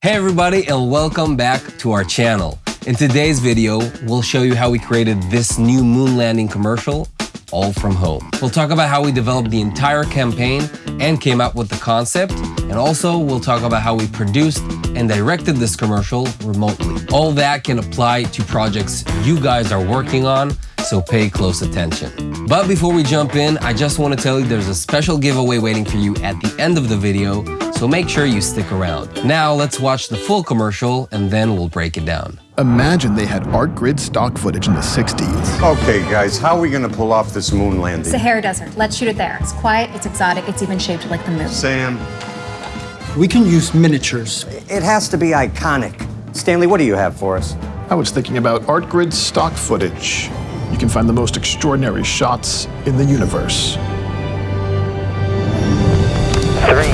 Hey everybody and welcome back to our channel. In today's video, we'll show you how we created this new moon landing commercial all from home. We'll talk about how we developed the entire campaign and came up with the concept. And also we'll talk about how we produced and directed this commercial remotely. All that can apply to projects you guys are working on, so pay close attention. But before we jump in, I just want to tell you there's a special giveaway waiting for you at the end of the video, so make sure you stick around. Now let's watch the full commercial and then we'll break it down. Imagine they had ArtGrid stock footage in the 60s. Okay, guys, how are we gonna pull off this moon landing? Sahara Desert. Let's shoot it there. It's quiet, it's exotic, it's even shaped like the moon. Sam, We can use miniatures. It has to be iconic. Stanley, what do you have for us? I was thinking about ArtGrid stock footage. You can find the most extraordinary shots in the universe. Three,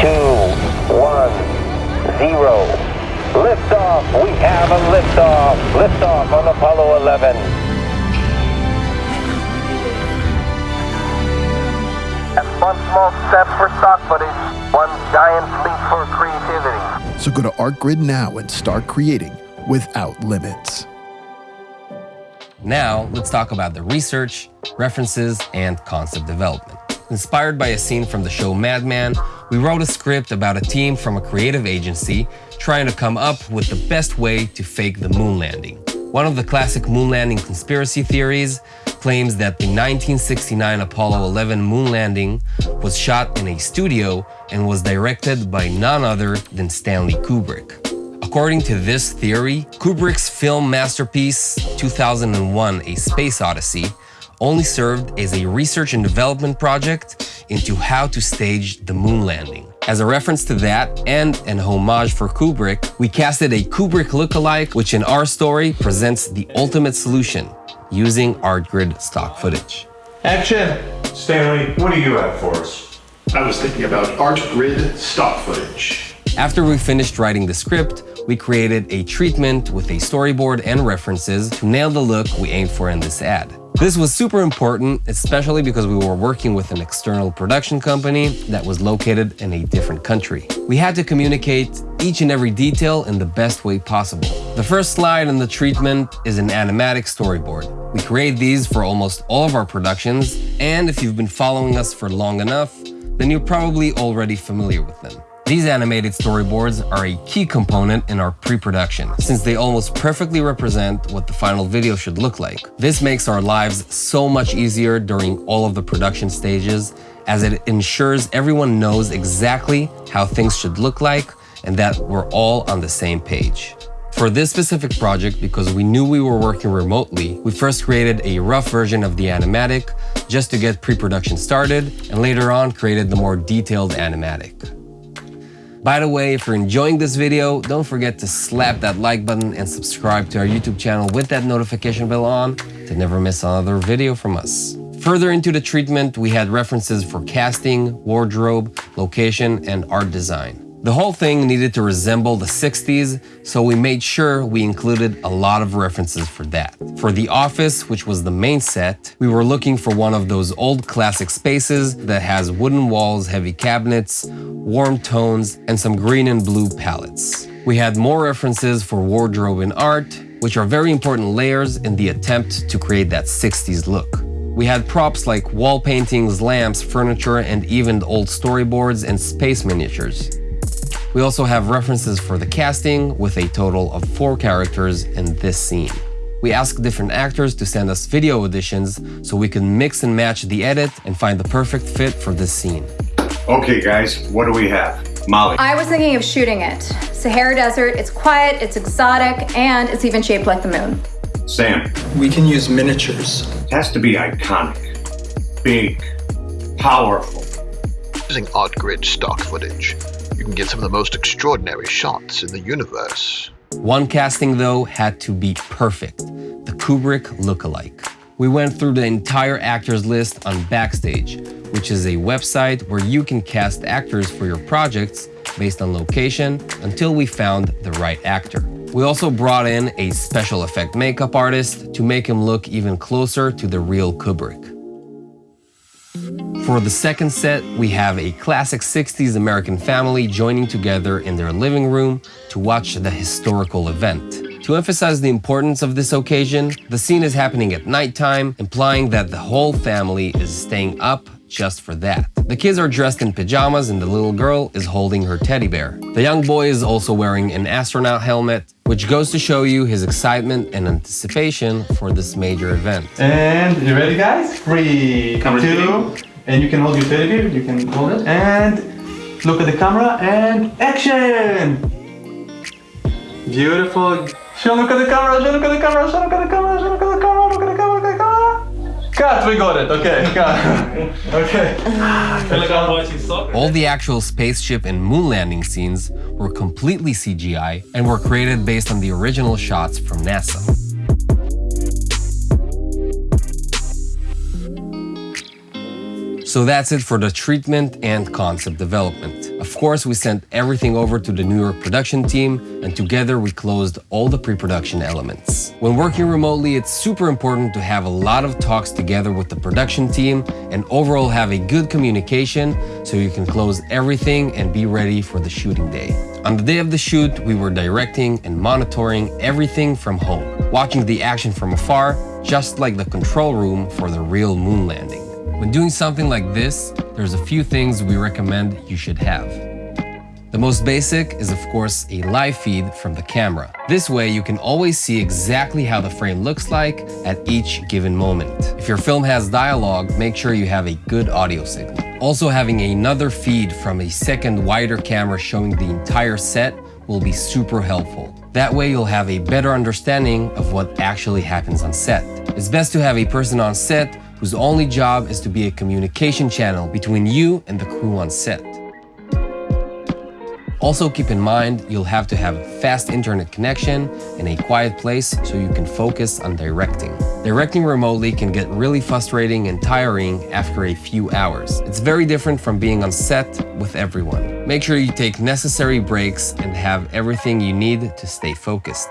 two, one, zero. Liftoff. We have a liftoff. Liftoff on Apollo 11. And one small step for stock footage, one giant leap for creativity. So go to ArtGrid now and start creating without limits. Now, let's talk about the research, references, and concept development. Inspired by a scene from the show Mad Men, we wrote a script about a team from a creative agency trying to come up with the best way to fake the moon landing. One of the classic moon landing conspiracy theories claims that the 1969 Apollo 11 moon landing was shot in a studio and was directed by none other than Stanley Kubrick. According to this theory, Kubrick's film masterpiece 2001 A Space Odyssey only served as a research and development project into how to stage the moon landing. As a reference to that and an homage for Kubrick, we casted a Kubrick lookalike, which in our story presents the ultimate solution using ArtGrid stock footage. action! Stanley, what do you have for us? I was thinking about ArtGrid stock footage. After we finished writing the script, we created a treatment with a storyboard and references to nail the look we aimed for in this ad. This was super important, especially because we were working with an external production company that was located in a different country. We had to communicate each and every detail in the best way possible. The first slide in the treatment is an animatic storyboard. We create these for almost all of our productions, and if you've been following us for long enough, then you're probably already familiar with them. These animated storyboards are a key component in our pre-production, since they almost perfectly represent what the final video should look like. This makes our lives so much easier during all of the production stages, as it ensures everyone knows exactly how things should look like and that we're all on the same page. For this specific project, because we knew we were working remotely, we first created a rough version of the animatic just to get pre-production started, and later on created the more detailed animatic. By the way, if you're enjoying this video, don't forget to slap that like button and subscribe to our YouTube channel with that notification bell on to never miss another video from us. Further into the treatment, we had references for casting, wardrobe, location, and art design. The whole thing needed to resemble the 60s, so we made sure we included a lot of references for that. For The Office, which was the main set, we were looking for one of those old classic spaces that has wooden walls, heavy cabinets, warm tones, and some green and blue palettes. We had more references for wardrobe and art, which are very important layers in the attempt to create that 60s look. We had props like wall paintings, lamps, furniture, and even old storyboards and space miniatures. We also have references for the casting with a total of four characters in this scene. We asked different actors to send us video auditions so we can mix and match the edit and find the perfect fit for this scene. Okay, guys, what do we have? Molly. I was thinking of shooting it. Sahara Desert, it's quiet, it's exotic, and it's even shaped like the moon. Sam, We can use miniatures. it has to be iconic, big, powerful. Using ArtGrid stock footage, you can get some of the most extraordinary shots in the universe. One casting though had to be perfect, the Kubrick lookalike. We went through the entire actors list on Backstage, which is a website where you can cast actors for your projects based on location until we found the right actor. We also brought in a special effect makeup artist to make him look even closer to the real Kubrick. For the second set, we have a classic 60s American family joining together in their living room to watch the historical event. To emphasize the importance of this occasion, the scene is happening at nighttime, implying that the whole family is staying up just for that. The kids are dressed in pajamas and the little girl is holding her teddy bear. The young boy is also wearing an astronaut helmet, which goes to show you his excitement and anticipation for this major event. And you ready guys? Three, two, and you can hold your teddy bear, you can hold it, and look at the camera, and action! Beautiful. Show look at the camera, show look at the camera, show look at the camera, show look at the camera, look at the camera, look at the camera. Cut, we got it, okay, cut. okay. like I'm watching soccer. All the actual spaceship and moon landing scenes were completely CGI and were created based on the original shots from NASA. So that's it for the treatment and concept development. Of course, we sent everything over to the New York production team and together we closed all the pre-production elements. When working remotely, it's super important to have a lot of talks together with the production team and overall have a good communication so you can close everything and be ready for the shooting day. On the day of the shoot, we were directing and monitoring everything from home, watching the action from afar, just like the control room for the real moon landing. When doing something like this, there's a few things we recommend you should have. The most basic is of course a live feed from the camera. This way you can always see exactly how the frame looks like at each given moment. If your film has dialogue, make sure you have a good audio signal. Also having another feed from a second wider camera showing the entire set will be super helpful. That way you'll have a better understanding of what actually happens on set. It's best to have a person on set whose only job is to be a communication channel between you and the crew on set. Also keep in mind, you'll have to have a fast internet connection in a quiet place so you can focus on directing. Directing remotely can get really frustrating and tiring after a few hours. It's very different from being on set with everyone. Make sure you take necessary breaks and have everything you need to stay focused.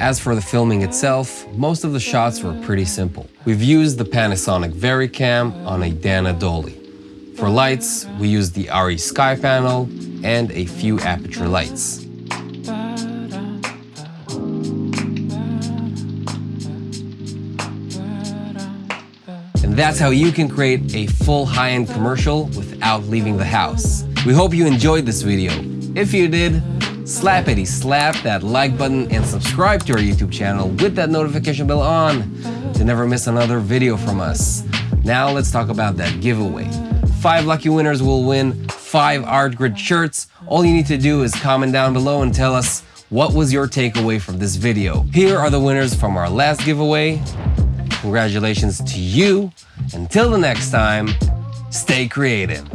As for the filming itself, most of the shots were pretty simple. We've used the Panasonic VariCam on a Dana Dolly. For lights, we used the ARRI Sky Panel and a few Aputure lights. And that's how you can create a full high-end commercial without leaving the house. We hope you enjoyed this video. If you did, slappity slap that like button and subscribe to our YouTube channel with that notification bell on to never miss another video from us. Now let's talk about that giveaway. Five lucky winners will win five ArtGrid shirts. All you need to do is comment down below and tell us what was your takeaway from this video. Here are the winners from our last giveaway. Congratulations to you. Until the next time, stay creative.